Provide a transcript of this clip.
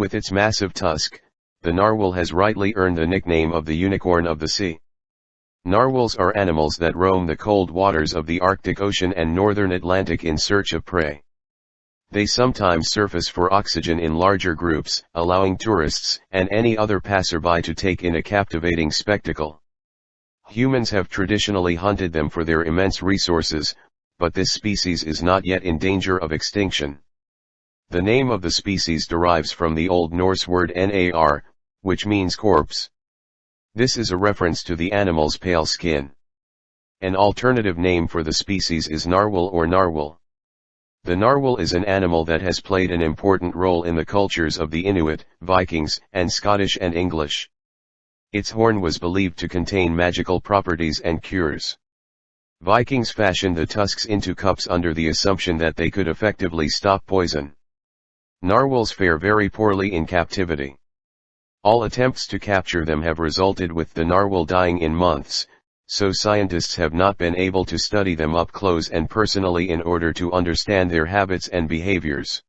With its massive tusk, the narwhal has rightly earned the nickname of the unicorn of the sea. Narwhals are animals that roam the cold waters of the Arctic Ocean and northern Atlantic in search of prey. They sometimes surface for oxygen in larger groups, allowing tourists and any other passerby to take in a captivating spectacle. Humans have traditionally hunted them for their immense resources, but this species is not yet in danger of extinction. The name of the species derives from the Old Norse word nar, which means corpse. This is a reference to the animal's pale skin. An alternative name for the species is narwhal or narwhal. The narwhal is an animal that has played an important role in the cultures of the Inuit, Vikings, and Scottish and English. Its horn was believed to contain magical properties and cures. Vikings fashioned the tusks into cups under the assumption that they could effectively stop poison. Narwhals fare very poorly in captivity. All attempts to capture them have resulted with the narwhal dying in months, so scientists have not been able to study them up close and personally in order to understand their habits and behaviors.